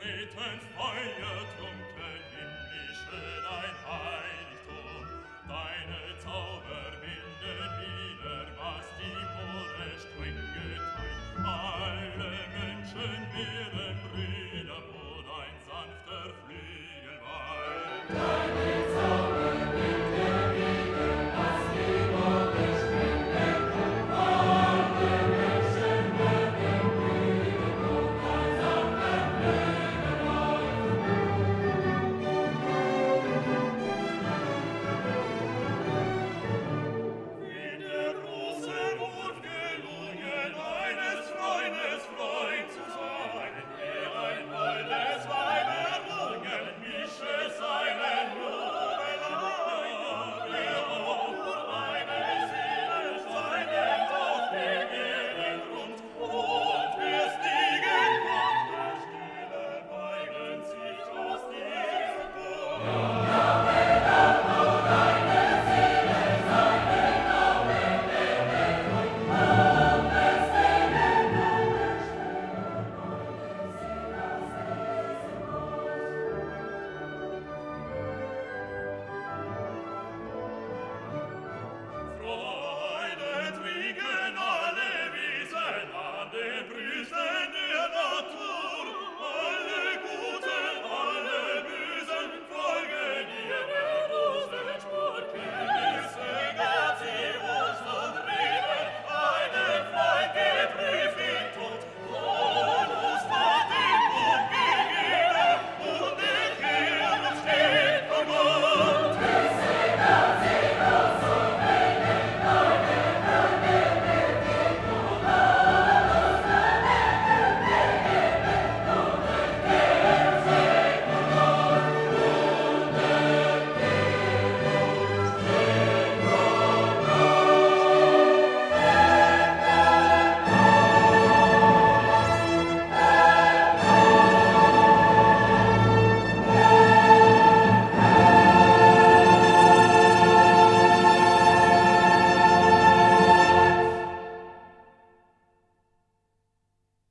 beten feiert